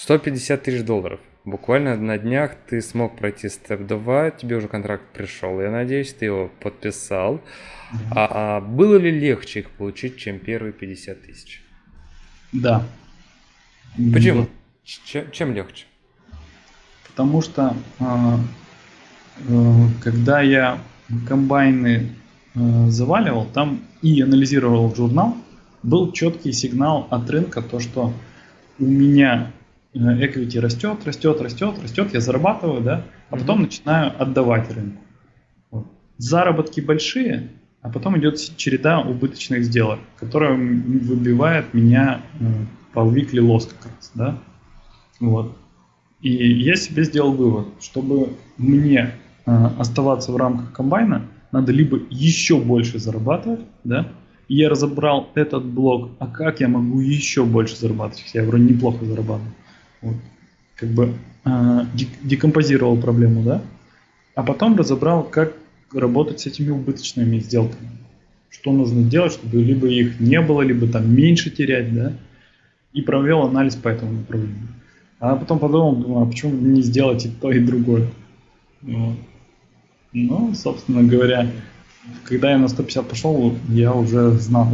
150 тысяч долларов. Буквально на днях ты смог пройти степ 2, тебе уже контракт пришел, я надеюсь, ты его подписал. Mm-hmm. А, а было ли легче их получить, чем первые 50 тысяч? Да. Почему? Чем, чем легче? Потому что э, э, когда я комбайны э, заваливал, там и анализировал журнал, был четкий сигнал от рынка, то что у меня equity растет, растет, растет, растет, я зарабатываю, да, а потом mm-hmm. начинаю отдавать рынку. Вот. Заработки большие, а потом идет череда убыточных сделок, которая выбивает меня э, по weekly loss как раз, да. Вот. И я себе сделал вывод, чтобы мне э, оставаться в рамках комбайна, надо либо еще больше зарабатывать, да, и я разобрал этот блок, а как я могу еще больше зарабатывать, я вроде неплохо зарабатываю. Вот. Как бы э, декомпозировал проблему, да, а потом разобрал, как работать с этими убыточными сделками. Что нужно делать, чтобы либо их не было, либо там меньше терять, да, и провел анализ по этому направлению. А потом подумал, думаю, а почему не сделать и то, и другое. Вот. Ну, собственно говоря, когда я на 150 пошел, я уже знал,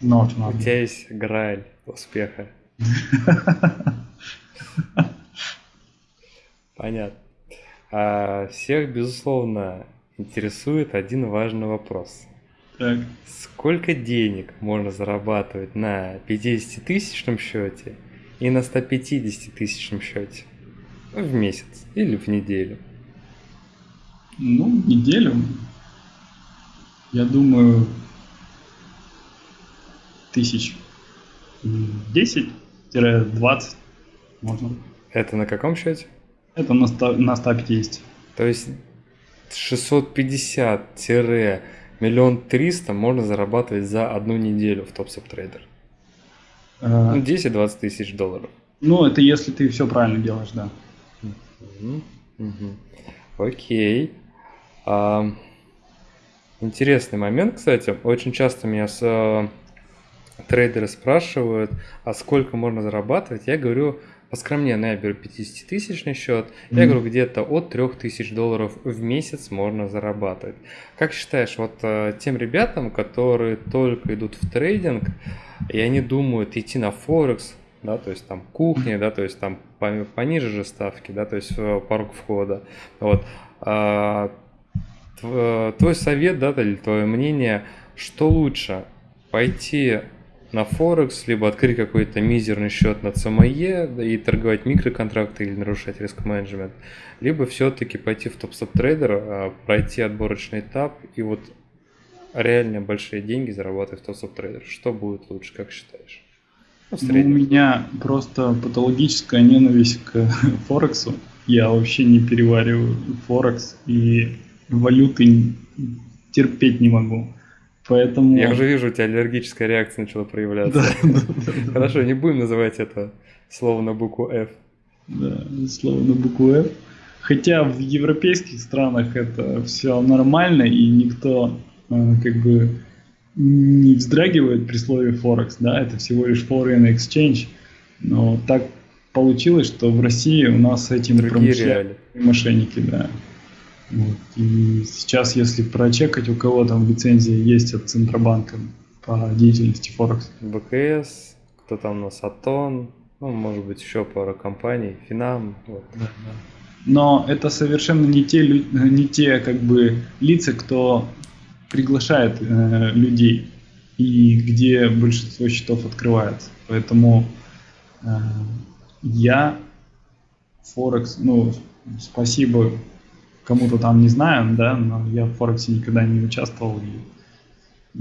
знал, что надо. У тебя есть граль успеха. Понятно. А всех, безусловно, интересует один важный вопрос. Так. Сколько денег можно зарабатывать на 50-тысячном счете и на 150-тысячном счете в месяц или в неделю? Ну, неделю. Я думаю, тысяч 10-20 можно. Это на каком счете? Это на, 100, на 150. То есть 650-миллион триста можно зарабатывать за одну неделю в топ трейдер. А... Ну, 10-20 тысяч долларов. Ну, это если ты все правильно делаешь, да. Угу. Угу. Окей. А, интересный момент, кстати. Очень часто меня с, а, трейдеры спрашивают, а сколько можно зарабатывать. Я говорю, поскромнее, я беру 50-тысячный счет, mm-hmm. я говорю, где-то от 3000 долларов в месяц можно зарабатывать. Как считаешь, вот э, тем ребятам, которые только идут в трейдинг, и они думают идти на Форекс, да, то есть там кухня, да, то есть там пониже же ставки, да, то есть э, порог входа, вот. А, твой совет, да, или твое мнение, что лучше, пойти на Форекс, либо открыть какой-то мизерный счет на CME и торговать микроконтракты или нарушать риск-менеджмент, либо все-таки пойти в топ-стоп трейдер, а, пройти отборочный этап и вот реально большие деньги зарабатывать в топ-стоп трейдер. Что будет лучше, как считаешь? Ну, ну, у меня просто патологическая ненависть к Форексу. Я вообще не перевариваю Форекс и валюты терпеть не могу. Поэтому... Я уже вижу, у тебя аллергическая реакция начала проявляться. Хорошо, не будем называть это слово на букву F. Да, слово на букву F. Хотя в европейских странах это все нормально, и никто э, как бы не вздрагивает при слове Форекс, да, это всего лишь foreign exchange, но так получилось, что в России у нас с этим промышляют мошенники, да. Вот. И сейчас, если прочекать, у кого там лицензия есть от Центробанка по деятельности Форекс. БКС, кто там у нас, Атон, ну, может быть, еще пара компаний, Финам. Вот. Да, да. Но это совершенно не те, не те как бы лица, кто приглашает э, людей и где большинство счетов открывается. Поэтому э, я Форекс, ну, спасибо кому-то там не знаю, да, но я в Форексе никогда не участвовал. И...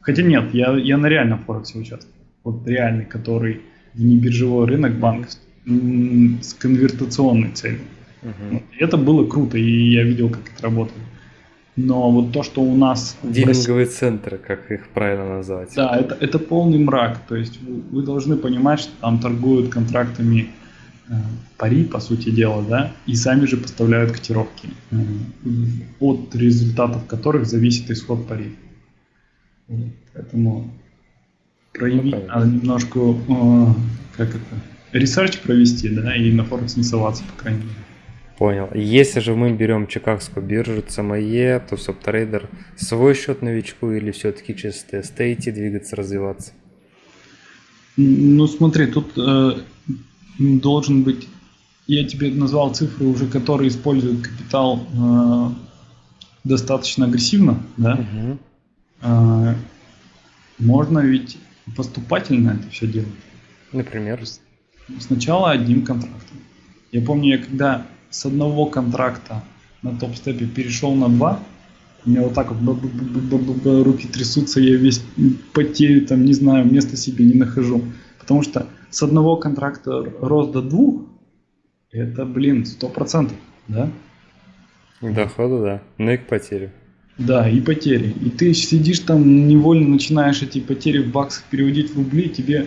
Хотя нет, я, я на реальном Форексе участвовал. Вот реальный, который в небиржевой рынок банк с конвертационной целью. Вот. это было круто, и я видел, как это работает. Но вот то, что у нас... Дилинговые России... центры, как их правильно назвать. Да, это, это полный мрак. То есть вы, вы должны понимать, что там торгуют контрактами пари, по сути дела, да, и сами же поставляют котировки, от результатов которых зависит исход пари. Поэтому проявить ну, надо немножко, э, как это, research провести, да, и на Форекс не соваться, по крайней мере. Понял. Если же мы берем Чикагскую биржу, CME, то субтрейдер свой счет новичку или все-таки через идти, двигаться, развиваться? Ну смотри, тут э, должен быть, я тебе назвал цифры уже, которые используют капитал э, достаточно агрессивно, да? Угу. Э, можно ведь поступательно это все делать. Например? Сначала одним контрактом. Я помню, я когда с одного контракта на топ-степе перешел на два, у меня вот так вот руки трясутся, я весь потею, там, не знаю, места себе не нахожу. Потому что с одного контракта рост до двух, это, блин, сто процентов, да? Дохода, да. Ну и к потере. Да, и потери. И ты сидишь там, невольно начинаешь эти потери в баксах переводить в рубли, тебе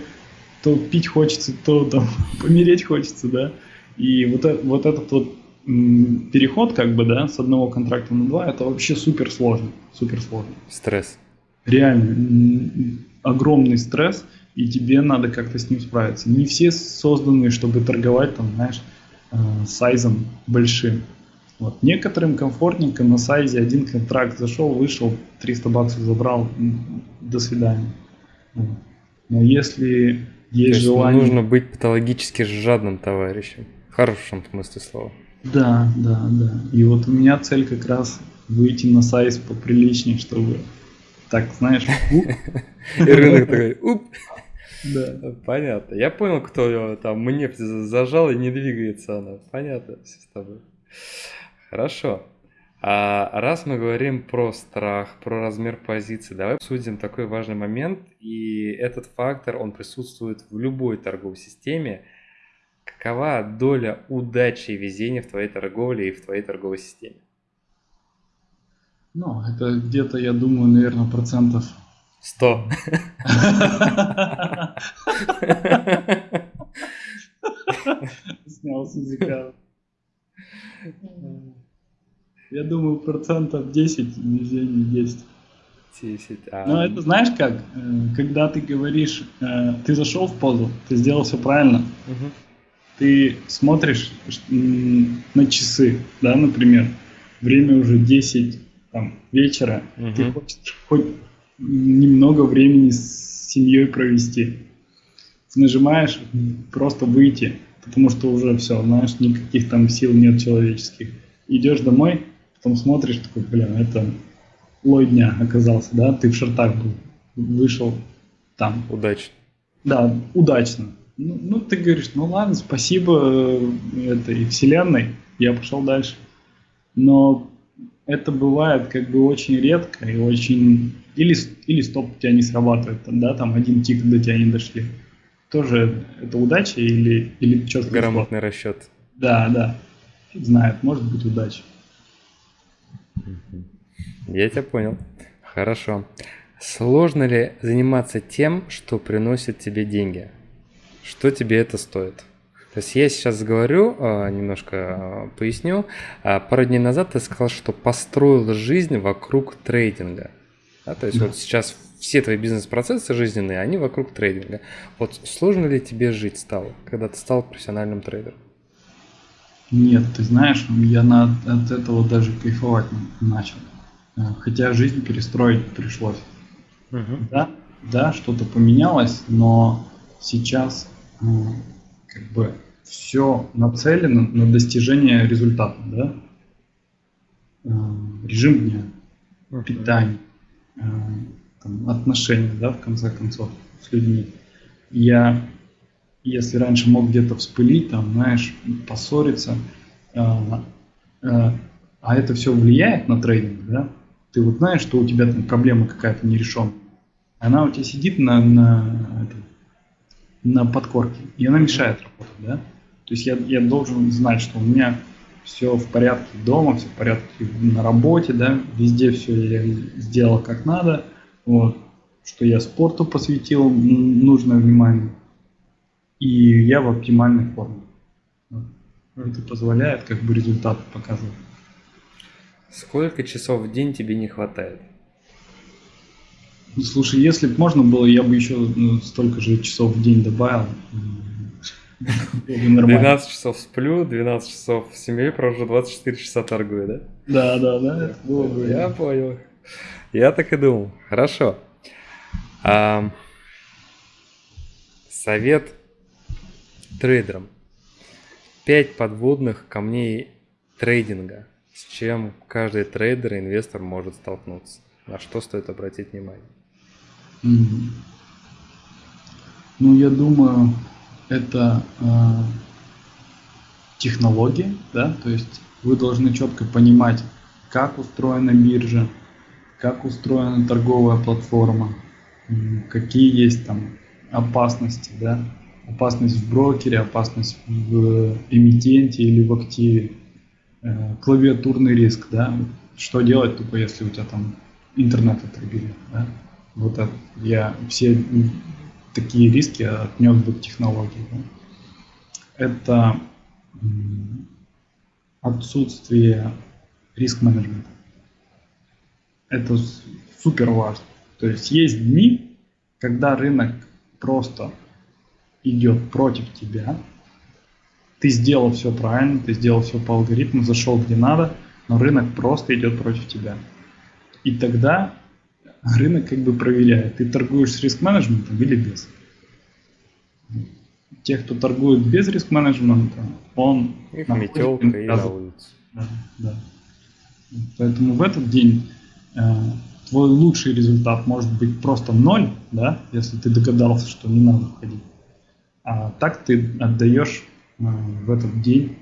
то пить хочется, то там помереть хочется, да? И вот, это, вот этот вот переход, как бы, да, с одного контракта на два, это вообще супер сложно. Супер сложно. Стресс. Реально, огромный стресс, и тебе надо как-то с ним справиться. Не все созданы, чтобы торговать, там, знаешь, э, сайзом большим. Вот. Некоторым комфортненько на сайзе один контракт зашел, вышел, 300 баксов забрал, до свидания. Но если есть желание... Нужно быть патологически жадным товарищем. В хорошем смысле слова. Да, да, да. И вот у меня цель как раз выйти на сайт поприличнее, чтобы так, знаешь, И рынок такой, уп. Да. Понятно. Я понял, кто там мне зажал и не двигается она. Понятно все с тобой. Хорошо. А раз мы говорим про страх, про размер позиции, давай обсудим такой важный момент. И этот фактор, он присутствует в любой торговой системе – Какова доля удачи и везения в твоей торговле и в твоей торговой системе? Ну, это где-то, я думаю, наверное, процентов... Сто. Снял с языка. Я думаю, процентов 10 везения есть. 10. А... Ну, это знаешь как? Э, когда ты говоришь, э, ты зашел в позу, ты сделал все правильно, угу ты смотришь на часы, да, например, время уже 10 там, вечера, угу. ты хочешь хоть немного времени с семьей провести. Нажимаешь просто выйти, потому что уже все, знаешь, никаких там сил нет человеческих. Идешь домой, потом смотришь, такой, блин, это лой дня оказался, да, ты в шортах был, вышел там. Удачно. Да, удачно. Ну, ну, ты говоришь, ну ладно, спасибо э, этой вселенной, я пошел дальше. Но это бывает как бы очень редко и очень... Или, или стоп тебя не срабатывает, да, там один тик до тебя не дошли. Тоже это удача или, или четко Грамотный расчет. Да, да. Фиг знает, может быть удача. Я тебя понял. Хорошо. Сложно ли заниматься тем, что приносит тебе деньги? Что тебе это стоит? То есть я сейчас говорю, а, немножко а, поясню. А, пару дней назад ты сказал, что построил жизнь вокруг трейдинга. Да, то есть да. вот сейчас все твои бизнес-процессы жизненные, они вокруг трейдинга. Вот сложно ли тебе жить стало, когда ты стал профессиональным трейдером? Нет, ты знаешь, я на, от этого даже кайфовать начал. Хотя жизнь перестроить пришлось. Угу. Да, да, что-то поменялось, но сейчас как бы все нацелено на достижение результата, да? Э, режим дня, питание, э, там, отношения, да, в конце концов, с людьми. Я, если раньше мог где-то вспылить, там, знаешь, поссориться, э, а это все влияет на трейдинг, да? Ты вот знаешь, что у тебя там проблема какая-то нерешенная. Она у тебя сидит на, на, на подкорке, и она мешает работать, да? То есть я, я должен знать, что у меня все в порядке дома, все в порядке на работе, да, везде все я сделал как надо, вот, что я спорту посвятил нужное внимание, и я в оптимальной форме. Это позволяет как бы результаты показывать. Сколько часов в день тебе не хватает? Слушай, если бы можно было, я бы еще ну, столько же часов в день добавил. 12 часов сплю, 12 часов с семьей провожу, 24 часа торгую, да? Да, да, да. Я понял. Я так и думал. Хорошо. А, совет трейдерам. Пять подводных камней трейдинга, с чем каждый трейдер и инвестор может столкнуться. На что стоит обратить внимание? Ну, я думаю, это э, технологии, да, то есть вы должны четко понимать, как устроена биржа, как устроена торговая платформа, какие есть там опасности, да, опасность в брокере, опасность в эмитенте или в активе, э, клавиатурный риск, да, что делать тупо, если у тебя там интернет отрубили, да, вот это, я все такие риски отнес бы к технологии. Да. Это отсутствие риск-менеджмента. Это супер важно. То есть есть дни, когда рынок просто идет против тебя, ты сделал все правильно, ты сделал все по алгоритму, зашел где надо, но рынок просто идет против тебя. И тогда рынок как бы проверяет, ты торгуешь с риск-менеджментом или без. Те, кто торгует без риск-менеджмента, он... Их метелка и на улице. Да, да. Поэтому в этот день э, твой лучший результат может быть просто ноль, да, если ты догадался, что не надо входить. А так ты отдаешь э, в этот день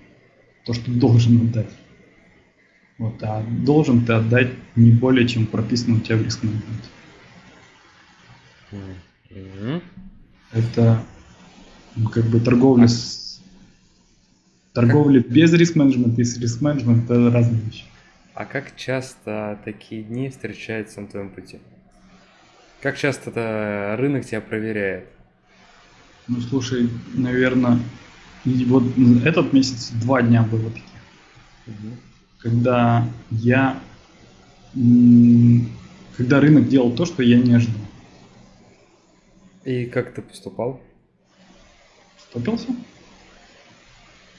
то, что должен отдать. Вот, а должен ты отдать не более, чем прописано у тебя в риск менеджменте. Mm-hmm. Это ну, как бы торговля с торговля без риск менеджмента и с риск менеджмента это разные вещи. А как часто такие дни встречаются на твоем пути? Как часто это рынок тебя проверяет? Ну, слушай, наверное, вот этот месяц два дня было таких. Угу. Когда я... Когда рынок делал то, что я не ожидал. И как ты поступал? Стопился.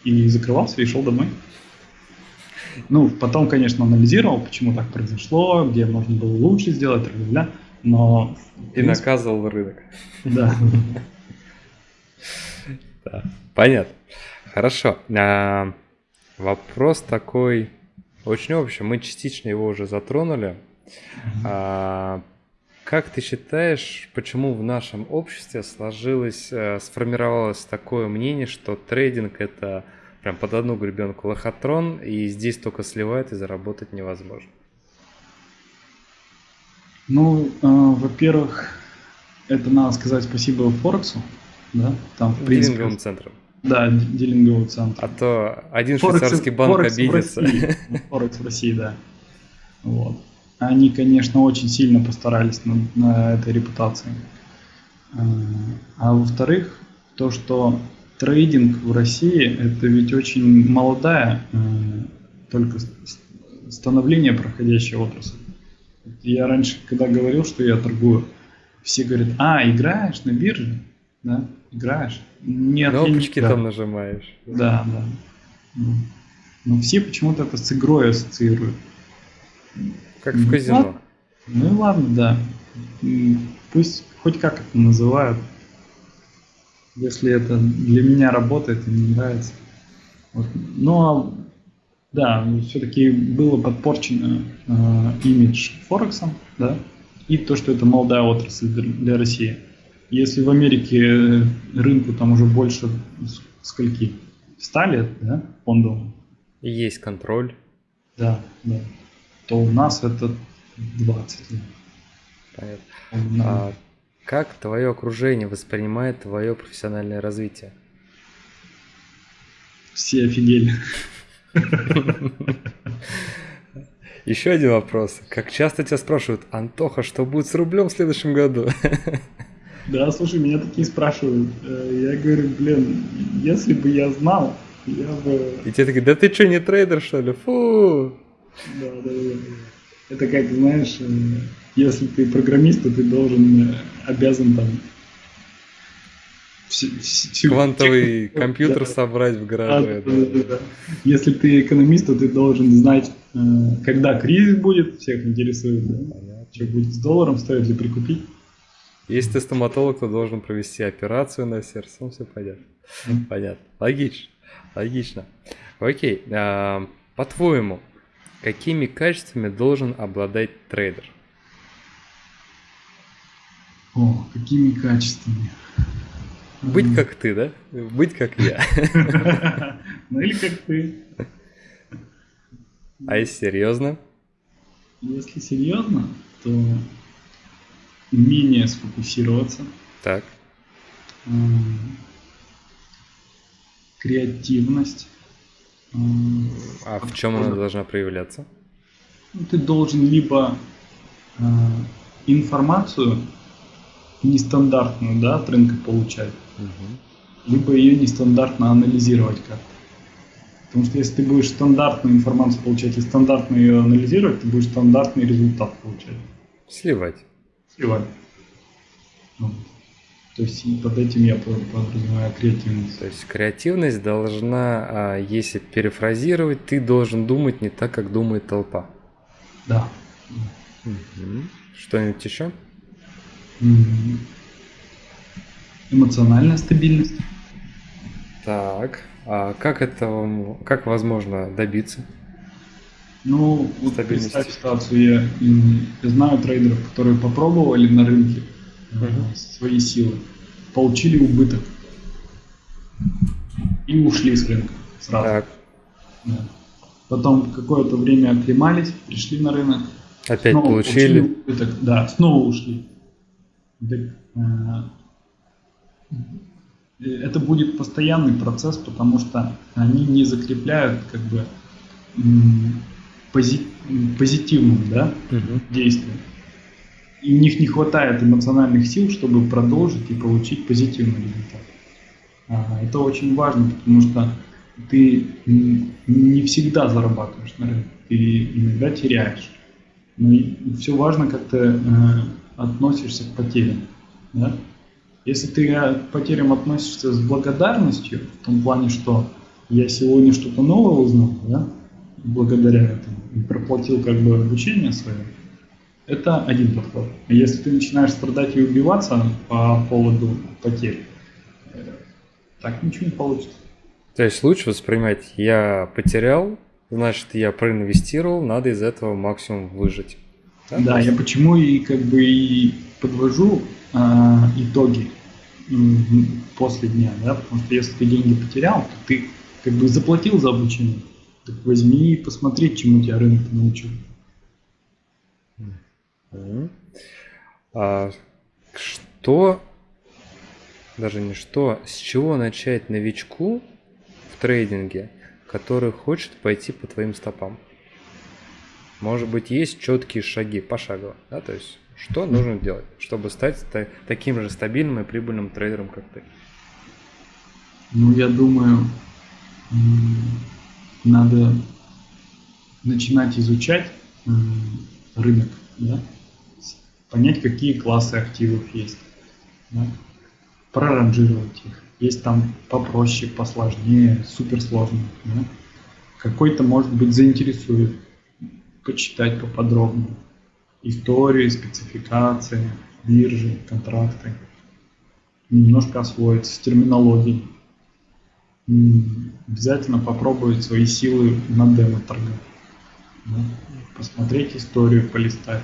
И закрывался, и шел домой. Ну, потом, конечно, анализировал, почему так произошло, где можно было лучше сделать, бля, но... И наказывал рынок. Да. Да, понятно. Хорошо. А, вопрос такой очень общий. Мы частично его уже затронули. А, как ты считаешь, почему в нашем обществе сложилось, э, сформировалось такое мнение, что трейдинг это прям под одну гребенку лохотрон, и здесь только сливает и заработать невозможно? Ну, э, во-первых, это надо сказать спасибо Форексу, да, там в принципе... Дилинговым центром. Да, дилинговый центр. А то один Форекс, швейцарский банк Форекс обидится. Форекс в России, да. Вот. Они, конечно, очень сильно постарались над, на этой репутации. А, а во-вторых, то, что трейдинг в России это ведь очень молодая, э, только становление проходящая отрасль. Я раньше, когда говорил, что я торгую, все говорят, а, играешь на бирже? Да, играешь. Нет, Кнопочки там нажимаешь. Да, да. Но все почему-то это с игрой ассоциируют. Как в казино. Ну и ладно, да. Пусть хоть как это называют. Если это для меня работает и мне нравится. Вот. Но да, все-таки было подпорчено э, имидж Форексом, да, и то, что это молодая отрасль для России. Если в Америке рынку там уже больше скольки? 100 лет, да, фондовому? Есть контроль. Да, да. То у нас это 20 лет. Понятно. А как твое окружение воспринимает твое профессиональное развитие? Все офигели. Еще один вопрос. Как часто тебя спрашивают, Антоха, что будет с рублем в следующем году? Да, слушай, меня такие спрашивают. Э, я говорю, блин, если бы я знал, я бы... И тебе такие, да ты что, не трейдер, что ли? Фу! Да, да, да. Это как, знаешь, э, если ты программист, то ты должен, э, обязан там Квантовый компьютер да. собрать в гараже. Да, да, да, Если ты экономист, то ты должен знать, когда кризис будет, всех интересует, да? что будет с долларом, стоит ли прикупить. Если ты стоматолог, то должен провести операцию на сердце, ну все понятно. Понятно. Логично. Логично. Окей. А, по-твоему, какими качествами должен обладать трейдер? О, какими качествами? Быть как ты, да? Быть как я. Ну или как ты. А если серьезно? Если серьезно, то умение сфокусироваться. Так. Креативность. А в чем она должна проявляться? Ну, ты должен либо э, информацию нестандартную да, от рынка получать, угу. либо ее нестандартно анализировать как-то. Потому что если ты будешь стандартную информацию получать и стандартно ее анализировать, ты будешь стандартный результат получать. Сливать. Сливать. Вот. То есть под этим я подразумеваю креативность. То есть креативность должна, а, если перефразировать, ты должен думать не так, как думает толпа. Да. Угу. Что-нибудь еще? Эмоциональная стабильность. Так, а как это, как возможно добиться? Ну, вот представь ситуацию, я, я знаю трейдеров, которые попробовали на рынке uh-huh. свои силы, получили убыток и ушли с рынка сразу. Так. Да. Потом какое-то время оклемались, пришли на рынок. Опять получили. убыток, да, снова ушли. Э, это будет постоянный процесс, потому что они не закрепляют как бы позитивным да, угу. действием. И у них не хватает эмоциональных сил, чтобы продолжить и получить позитивный результат. А, это очень важно, потому что ты не всегда зарабатываешь на рынке, ты иногда теряешь. Но все важно, как ты э, относишься к потерям. Да? Если ты к потерям относишься с благодарностью, в том плане, что я сегодня что-то новое узнал, да, благодаря этому, проплатил как бы обучение свое, это один подход. Если ты начинаешь страдать и убиваться по поводу потерь, так ничего не получится. То есть лучше воспринимать, я потерял, значит, я проинвестировал, надо из этого максимум выжить. Да, да я почему и как бы и подвожу а, итоги после дня, да, потому что если ты деньги потерял, то ты как бы заплатил за обучение, так возьми и посмотри, чему тебя рынок научил. А что, даже не что, с чего начать новичку в трейдинге, который хочет пойти по твоим стопам? Может быть, есть четкие шаги пошагово, да, то есть что нужно делать, чтобы стать таким же стабильным и прибыльным трейдером, как ты? Ну, я думаю, надо начинать изучать рынок, да? понять, какие классы активов есть, да? проранжировать их. Есть там попроще, посложнее, суперсложные. Да? Какой-то, может быть, заинтересует почитать поподробнее истории, спецификации, биржи, контракты. Немножко освоиться с терминологией. Обязательно попробовать свои силы на демо-торгах. Да? Посмотреть историю, полистать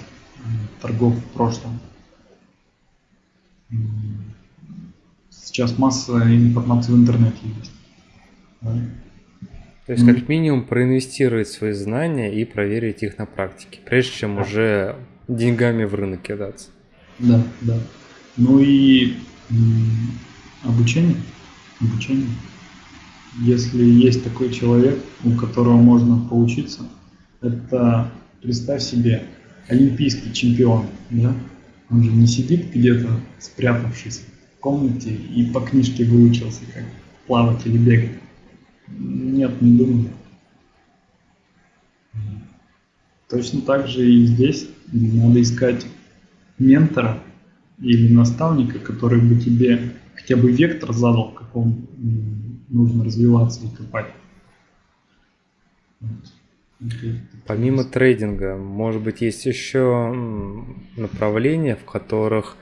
торгов в прошлом. Сейчас масса информации в интернете есть. Да? То есть, как минимум, проинвестировать свои знания и проверить их на практике, прежде чем уже деньгами в рынок кидаться. Да, да. Ну и обучение. Обучение. Если есть такой человек, у которого можно поучиться, это представь себе олимпийский чемпион, да? Он же не сидит где-то спрятавшись в комнате и по книжке выучился, как плавать или бегать. Нет, не думаю. Точно так же и здесь надо искать ментора, или наставника, который бы тебе хотя бы вектор задал, в каком нужно развиваться и копать. Помимо трейдинга, может быть, есть еще направления, в которых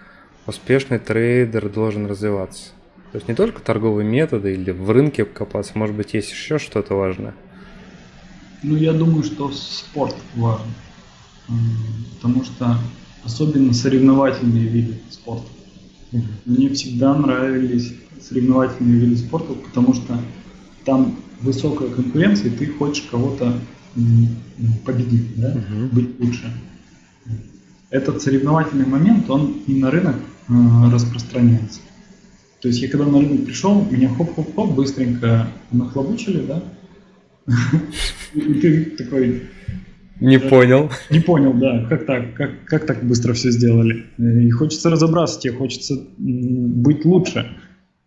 успешный трейдер должен развиваться? То есть не только торговые методы или в рынке копаться, может быть, есть еще что-то важное? Ну, я думаю, что спорт важен. Потому что особенно соревновательные виды спорта. Мне всегда нравились соревновательные виды спорта, потому что там высокая конкуренция, и ты хочешь кого-то победить, да? uh быть лучше. Этот соревновательный момент, он и на рынок э, распространяется. То есть я когда на рынок пришел, меня хоп-хоп-хоп быстренько нахлобучили, да? И ты такой... Не понял. Не понял, да. Как так? Как, как так быстро все сделали? И хочется разобраться, тебе хочется быть лучше.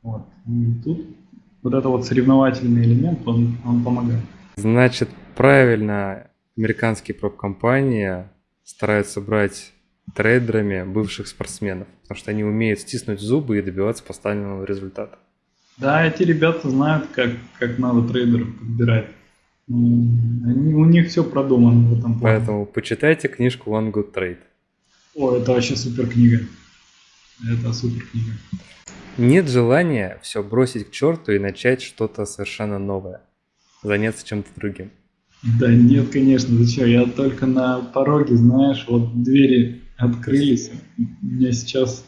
Вот. И тут вот это вот соревновательный элемент, он, он помогает. Значит, правильно американские проб-компании стараются брать трейдерами бывших спортсменов, потому что они умеют стиснуть зубы и добиваться поставленного результата. Да, эти ребята знают, как, как надо трейдеров подбирать. Они, у них все продумано в этом плане. Поэтому почитайте книжку One Good Trade. О, это вообще супер книга. Это супер книга. Нет желания все бросить к черту и начать что-то совершенно новое. Заняться чем-то другим. Да нет, конечно, зачем? Я только на пороге, знаешь, вот двери открылись. У меня сейчас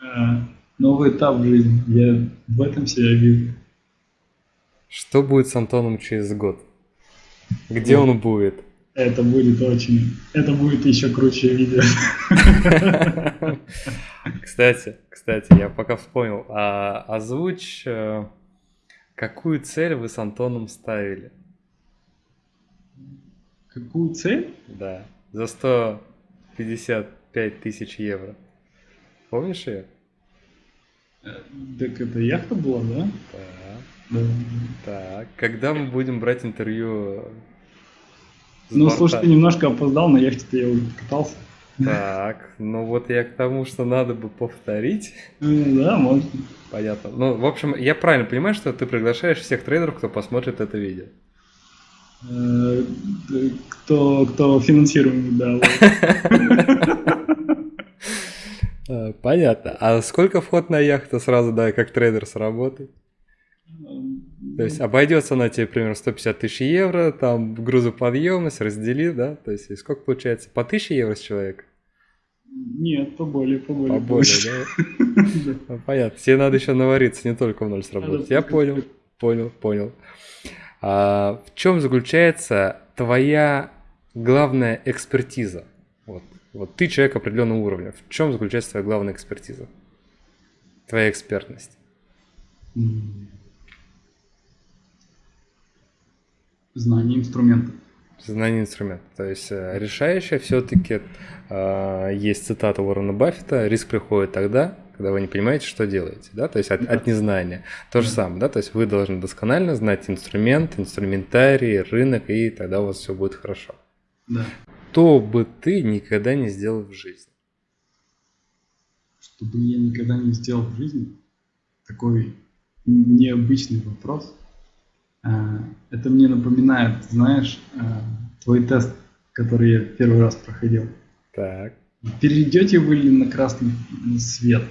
э, новый этап в жизни. Я в этом себя вижу. Что будет с Антоном через год? Где он будет? Это будет очень... Это будет еще круче видео. Кстати, кстати, я пока вспомнил. А, озвучь, э, какую цель вы с Антоном ставили? Какую цель? Да, за 155 тысяч евро. Помнишь ее? Э, так это яхта была, да? Да. Так, когда мы будем брать интервью? Ну, борта? слушай, ты немножко опоздал, на яхте я уже катался. Так, ну вот я к тому, что надо бы повторить. Ну да, можно. Понятно. Ну, в общем, я правильно понимаю, что ты приглашаешь всех трейдеров, кто посмотрит это видео. Э, кто, кто финансируемый, да. Э, понятно. А сколько вход на яхту сразу, да, как трейдер сработает? То есть обойдется она тебе примерно 150 тысяч евро, там грузоподъемность, раздели, да? То есть сколько получается? По 1000 евро с человека? Нет, поболее, поболее. Поболее, да? Ну, понятно. Тебе надо еще навариться, не только в ноль сработать. Я понял, понял, понял. А, в чем заключается твоя главная экспертиза? Вот, вот ты человек определенного уровня. В чем заключается твоя главная экспертиза? Твоя экспертность? Знание инструмента. Знание инструмента. То есть э, решающее все-таки э, есть цитата Уоррена Баффета, риск приходит тогда, когда вы не понимаете, что делаете, да, то есть от, от незнания. То же самое, да, то есть вы должны досконально знать инструмент, инструментарий, рынок, и тогда у вас все будет хорошо. Да. Что бы ты никогда не сделал в жизни? Что бы я никогда не сделал в жизни? Такой необычный вопрос. А, это мне напоминает, знаешь, а, твой тест, который я первый раз проходил. Так. Перейдете вы ли на красный свет?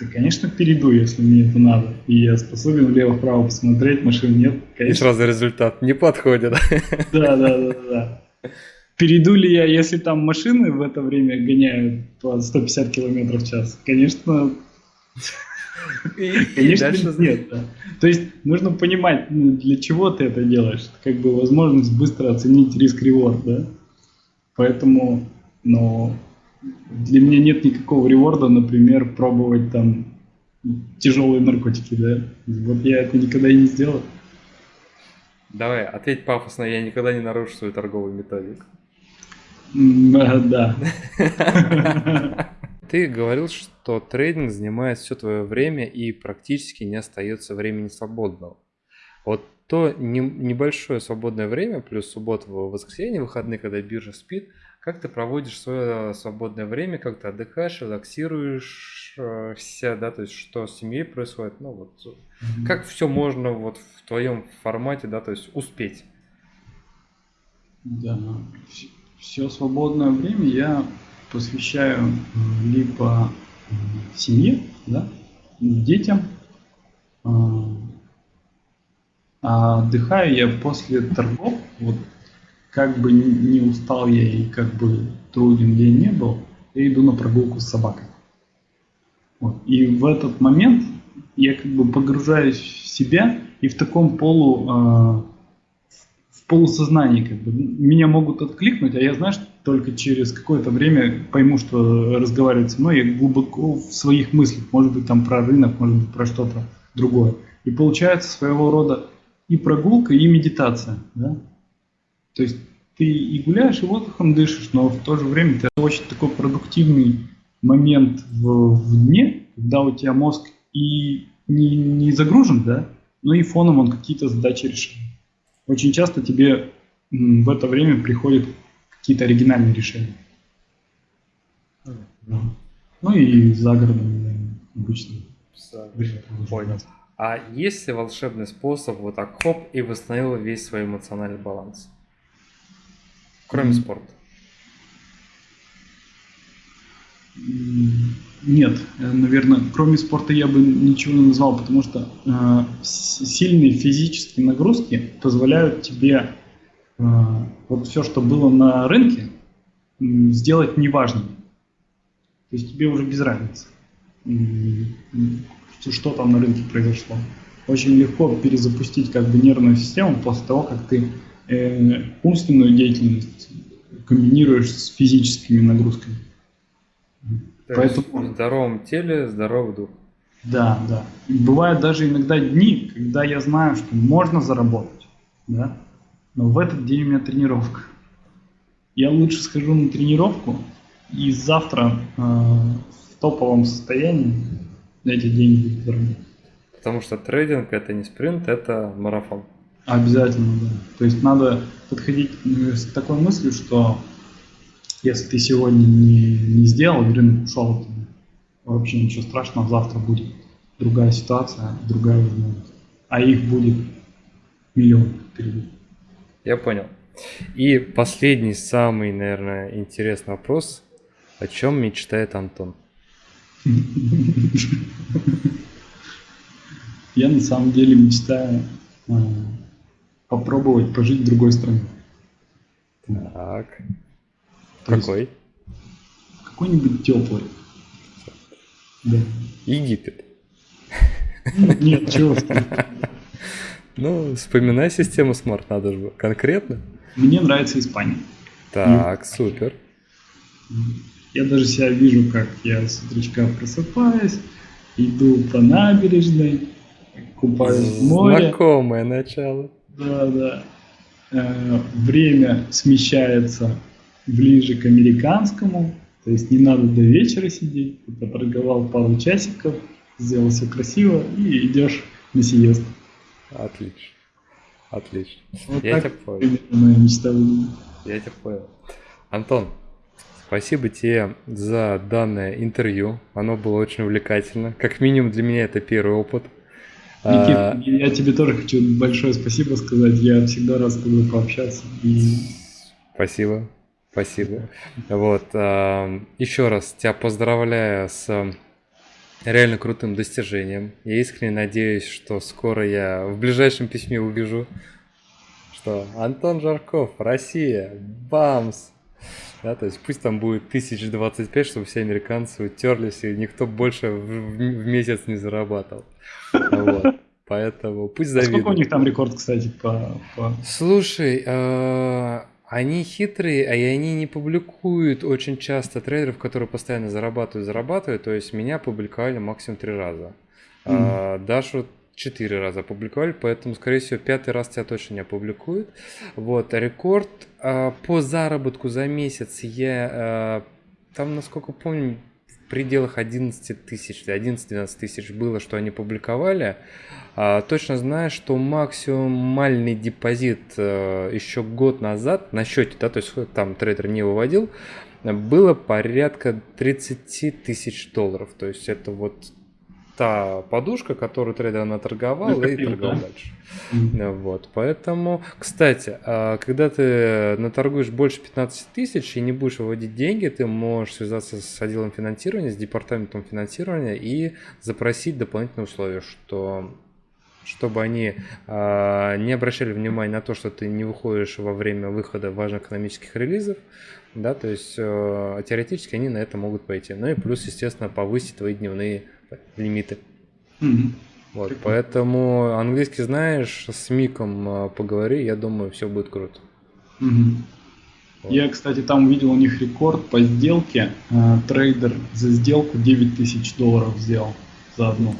Да, конечно, перейду, если мне это надо. И я способен влево-вправо посмотреть, машин нет. Конечно. И сразу результат не подходит. Да, да, да, да. Перейду ли я, если там машины в это время гоняют по 150 км в час? Конечно, и, конечно и нет. Да. То есть нужно понимать, ну, для чего ты это делаешь. Это как бы возможность быстро оценить риск-реворд, да. Поэтому, но для меня нет никакого реворда, например, пробовать там тяжелые наркотики, да. Вот я это никогда и не сделал. Давай, ответь пафосно, я никогда не нарушу свою торговую методику. Да. Ты говорил, что трейдинг занимает все твое время и практически не остается времени свободного. Вот то небольшое свободное время, плюс суббота, воскресенье, выходные, когда биржа спит, Как ты проводишь свое свободное время, как ты отдыхаешь, релаксируешься, да, то есть что с семьей происходит, ну вот, mm-hmm. как все можно вот в твоем формате, да, то есть успеть? Да, все свободное время я посвящаю либо семье, да, детям, а, а отдыхаю я после торгов, вот как бы не устал я и как бы труден я не был, я иду на прогулку с собакой. Вот. И в этот момент я как бы погружаюсь в себя и в таком полу, э, в полусознании как бы. Меня могут откликнуть, а я, знаешь, только через какое-то время пойму, что разговаривать со мной я глубоко в своих мыслях, может быть там про рынок, может быть про что-то другое. И получается своего рода и прогулка, и медитация. Да? То есть ты и гуляешь, и воздухом дышишь, но в то же время это очень такой продуктивный момент в, в дне, когда у тебя мозг и не, не загружен, да, но и фоном он какие-то задачи решает. Очень часто тебе в это время приходят какие-то оригинальные решения. Ну и за городом обычно. Понял. А есть ли волшебный способ вот так хоп и восстановил весь свой эмоциональный баланс? Кроме mm. спорта. Нет, наверное, кроме спорта я бы ничего не назвал, потому что э, сильные физические нагрузки позволяют тебе э, вот все, что было на рынке, сделать неважным. То есть тебе уже без разницы, что там на рынке произошло. Очень легко перезапустить как бы нервную систему после того, как ты э, умственную деятельность комбинируешь с физическими нагрузками. То Поэтому... в здоровом теле здоровый дух. Да, да. Бывают даже иногда дни, когда я знаю, что можно заработать, да, но в этот день у меня тренировка. Я лучше схожу на тренировку и завтра э, в топовом состоянии эти деньги заработать. Потому что трейдинг это не спринт, это марафон. Обязательно, да. То есть надо подходить э, с такой мыслью, что если ты сегодня не, не сделал, рынок ушел, вообще ничего страшного, завтра будет другая ситуация, другая возможность. А их будет миллион впереди. Я понял. И последний, самый, наверное, интересный вопрос. О чем мечтает Антон? Я на самом деле мечтаю а, попробовать пожить в другой стране. Так. То Какой? Какой-нибудь теплый. Да. Египет. Нет, чего Ну, вспоминай систему Smart, надо же конкретно. Мне нравится Испания. Так, супер. Я даже себя вижу, как я с утречка просыпаюсь, иду по набережной, купаюсь в море. Знакомое начало. Да, да. Э, время смещается ближе к американскому, то есть не надо до вечера сидеть, ты поторговал пару часиков, сделал все красиво и идешь на сиест. Отлично. Отлично. Вот Я тебя понял. Мечта Я тебя понял. Антон, спасибо тебе за данное интервью. Оно было очень увлекательно. Как минимум для меня это первый опыт. Никит, а... я тебе тоже хочу большое спасибо сказать. Я всегда рад с тобой пообщаться. И... Спасибо, спасибо. Вот, а, еще раз тебя поздравляю с реально крутым достижением. Я искренне надеюсь, что скоро я в ближайшем письме увижу, что Антон Жарков, Россия, бамс. Да, то есть пусть там будет 1025, чтобы все американцы утерлись, и никто больше в, в месяц не зарабатывал. Вот. Поэтому пусть завидуют. А сколько у них там рекорд, кстати, по... по... Слушай, э, они хитрые, а и они не публикуют очень часто трейдеров, которые постоянно зарабатывают, зарабатывают. То есть меня публиковали максимум три раза. Mm-hmm. Дашу четыре раза опубликовали, поэтому, скорее всего, пятый раз тебя точно не опубликуют. Вот, рекорд э, по заработку за месяц я, э, там, насколько помню, пределах 11 тысяч, 11-12 тысяч было, что они публиковали. А, точно знаю, что максимальный депозит а, еще год назад на счете, да, то есть там трейдер не выводил, было порядка 30 тысяч долларов. То есть это вот та подушка, которую трейдер наторговал Накопил, и торговал да? дальше. Mm-hmm. Вот, поэтому, кстати, а, когда ты наторгуешь больше 15 тысяч и не будешь выводить деньги, ты можешь связаться с отделом финансирования, с департаментом финансирования и запросить дополнительные условия, что чтобы они э, не обращали внимания на то, что ты не выходишь во время выхода важных экономических релизов, да, то есть э, теоретически они на это могут пойти. Ну и плюс, естественно, повысить твои дневные лимиты. Mm-hmm. Вот, Прикольно. поэтому английский знаешь, с Миком а, поговори, я думаю, все будет круто. Mm-hmm. Вот. Я, кстати, там увидел у них рекорд по сделке. Э, трейдер за сделку 9 тысяч долларов сделал за одну.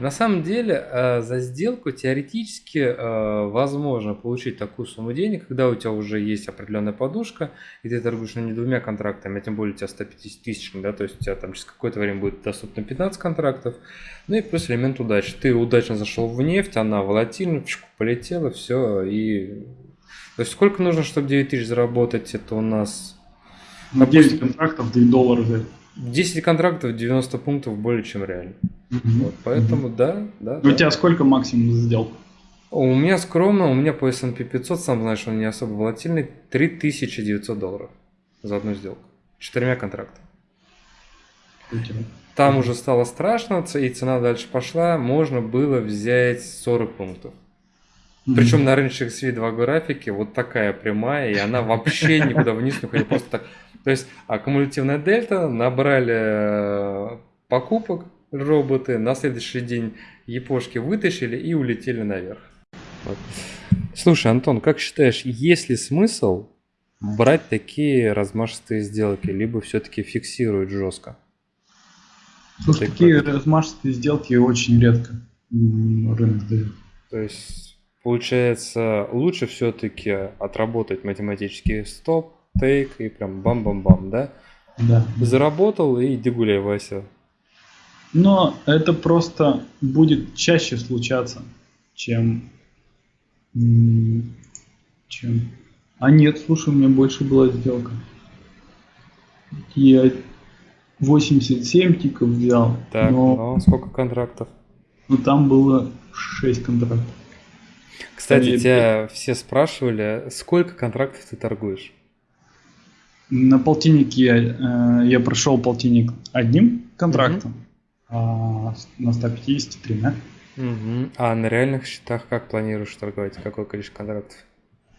На самом деле, э, за сделку теоретически э, возможно получить такую сумму денег, когда у тебя уже есть определенная подушка, и ты торгуешь ну, не двумя контрактами, а тем более у тебя 150 тысяч, да, то есть у тебя там через какое-то время будет доступно 15 контрактов, ну и плюс элемент удачи. Ты удачно зашел в нефть, она волатильна, полетела, все, и... То есть сколько нужно, чтобы 9 тысяч заработать, это у нас... На 10 контрактов 2 доллара. 10 контрактов, 90 пунктов более чем реально. Вот, поэтому да, да. У да. тебя сколько максимум за сделку? У меня скромно, у меня по S&P 500, сам знаешь, он не особо волатильный, 3900 долларов за одну сделку. Четырьмя контрактами. Там уже стало страшно, и цена дальше пошла, можно было взять 40 пунктов. Причем на рыночных SVI2 графике вот такая прямая, и она вообще никуда вниз не уходит, просто так. То есть аккумулятивная дельта, набрали э, покупок, роботы, на следующий день япошки вытащили и улетели наверх. Вот. Слушай, Антон, как считаешь, есть ли смысл брать такие размашистые сделки, либо все-таки фиксировать жестко? Слушай, такие как... размашистые сделки очень редко рынок дает. То есть, получается, лучше все-таки отработать математический стоп, тейк и прям бам-бам-бам, да? Да. Заработал и иди гуляй, Вася. Но это просто будет чаще случаться, чем... чем... А нет, слушай, у меня больше была сделка. Я 87 тиков взял. Так, но, но сколько контрактов? Ну там было 6 контрактов. Кстати, Там тебя все спрашивали, сколько контрактов ты торгуешь? На полтиннике я, э, я прошел полтинник одним контрактом. Угу а, на 153, да? Угу. А на реальных счетах как планируешь торговать? Какое количество контрактов?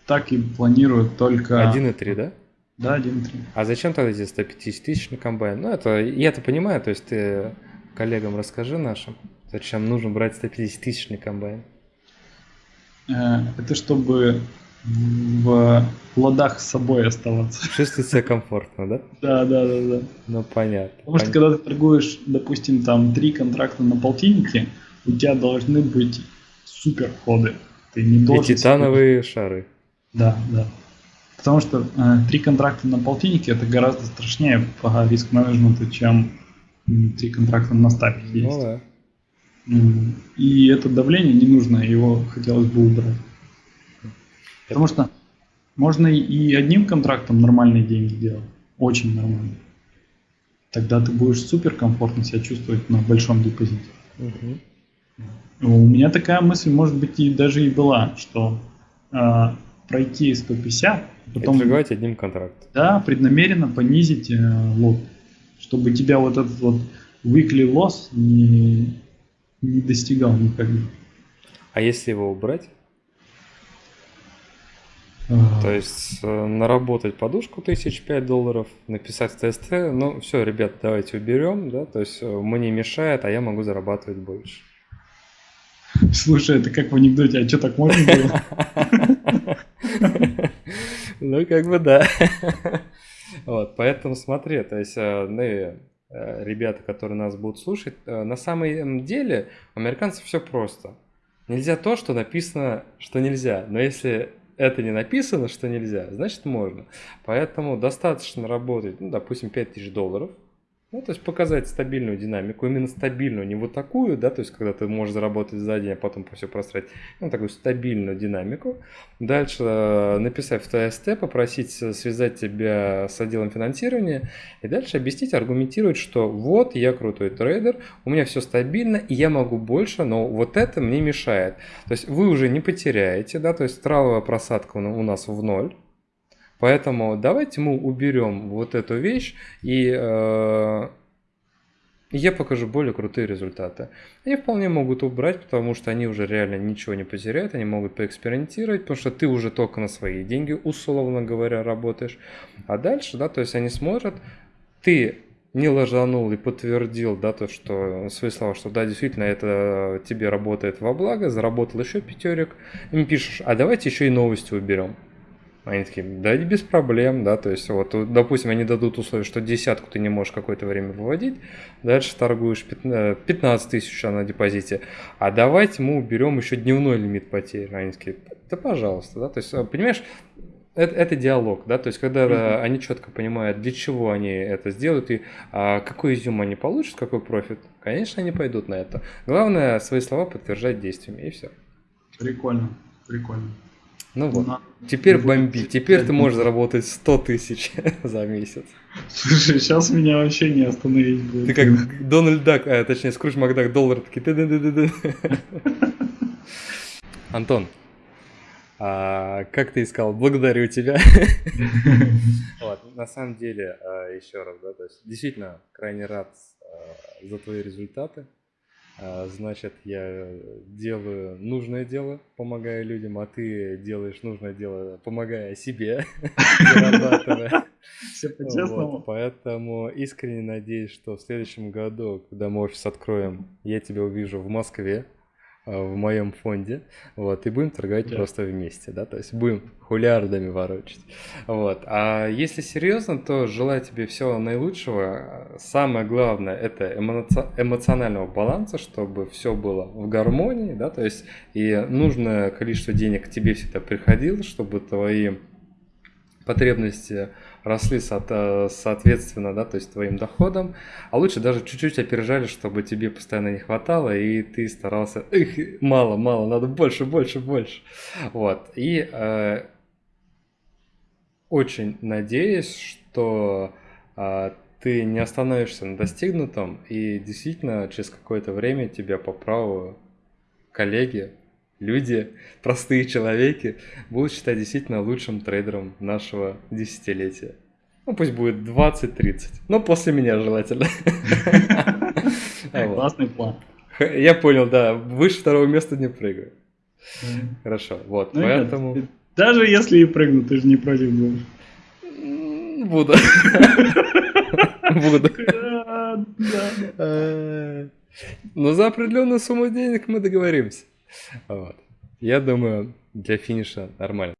Так и планирую только... 1,3, да? Да, 1,3. А зачем тогда здесь 150 тысяч на комбайн? Ну, это я-то понимаю, то есть ты коллегам расскажи нашим, зачем нужно брать 150 тысяч на комбайн. Э, это чтобы в ладах с собой оставаться. Чувствовать себя комфортно, да? Да, да, да, да. Ну, понятно. Потому что когда ты торгуешь, допустим, там три контракта на полтиннике, у тебя должны быть супер ходы. Ты не должен... И титановые себе... шары. Да, да. Потому что э, три контракта на полтиннике это гораздо страшнее по риск-менеджменту, чем три контракта на стапе ну есть. Ну да. И это давление не нужно, его хотелось бы убрать. Потому что можно и одним контрактом нормальные деньги делать. Очень нормально. Тогда ты будешь супер комфортно себя чувствовать на большом депозите. Угу. У меня такая мысль, может быть, и даже и была, что э, пройти 150, потом... И одним контрактом. Да, преднамеренно понизить э, лот, чтобы тебя вот этот вот weekly loss не, не достигал никогда. А если его убрать? То есть э, наработать подушку тысяч пять долларов, написать ТСТ, ну все, ребят, давайте уберем, да, то есть э, мне мешает, а я могу зарабатывать больше. Слушай, это как в анекдоте, а что так можно было? Ну, как бы да. Вот, поэтому смотри, то есть, э, ну, ребята, которые нас будут слушать, на самом деле у американцев все просто. Нельзя то, что написано, что нельзя. Но если это не написано, что нельзя, значит можно. Поэтому достаточно работать, ну, допустим, 5000 долларов, Ну, то есть показать стабильную динамику, именно стабильную, не вот такую, да, то есть когда ты можешь заработать за день, а потом все просрать, ну, такую стабильную динамику. Дальше э, написать в ТСТ, попросить связать тебя с отделом финансирования, и дальше объяснить, аргументировать, что вот я крутой трейдер, у меня все стабильно, и я могу больше, но вот это мне мешает. То есть вы уже не потеряете, да, то есть траловая просадка у нас в ноль, Поэтому давайте мы уберем вот эту вещь и э, я покажу более крутые результаты. Они вполне могут убрать, потому что они уже реально ничего не потеряют, они могут поэкспериментировать, потому что ты уже только на свои деньги, условно говоря, работаешь. А дальше, да, то есть они смотрят, ты не ложанул и подтвердил, да, то, что свои слова, что да, действительно, это тебе работает во благо, заработал еще пятерик, им пишешь, а давайте еще и новости уберем. Они такие, да, без проблем, да, то есть вот, допустим, они дадут условие, что десятку ты не можешь какое-то время выводить, дальше торгуешь 15 э, тысяч на депозите, а давайте мы уберем еще дневной лимит потерь. Они такие, да пожалуйста, да, то есть, понимаешь, это, это диалог, да, то есть когда mm-hmm. они четко понимают, для чего они это сделают и а, какой изюм они получат, какой профит, конечно, они пойдут на это. Главное свои слова подтверждать действиями и все. Прикольно, прикольно. Ну вот, На... теперь бомби, теперь ты можешь заработать 100 тысяч за месяц. Слушай, сейчас меня вообще не остановить будет. Ты как Дональд Дак, а точнее Скрудж Макдак, доллар такие. Антон, а, как ты искал? Благодарю тебя. вот, на самом деле, а, еще раз, да, то есть действительно крайне рад а, за твои результаты. А, значит, я делаю нужное дело, помогая людям, а ты делаешь нужное дело, помогая себе, зарабатывая. Все по-честному. поэтому искренне надеюсь, что в следующем году, когда мы офис откроем, я тебя увижу в Москве, в моем фонде, вот, и будем торговать yeah. просто вместе, да, то есть будем хулиардами ворочать, вот. А если серьезно, то желаю тебе всего наилучшего. Самое главное это эмоци... эмоционального баланса, чтобы все было в гармонии, да, то есть и нужное количество денег к тебе всегда приходило, чтобы твои потребности росли соответственно, да, то есть твоим доходам, а лучше даже чуть-чуть опережали, чтобы тебе постоянно не хватало, и ты старался, эх, мало, мало, надо больше, больше, больше. Вот, и э, очень надеюсь, что э, ты не остановишься на достигнутом, и действительно через какое-то время тебя по праву коллеги люди, простые человеки, будут считать действительно лучшим трейдером нашего десятилетия. Ну, пусть будет 20-30, но после меня желательно. Классный план. Я понял, да, выше второго места не прыгаю. Хорошо, вот, ну, поэтому... Даже если и прыгну, ты же не против будешь. Буду. Буду. Но за определенную сумму денег мы договоримся. Вот. Я думаю, для финиша нормально.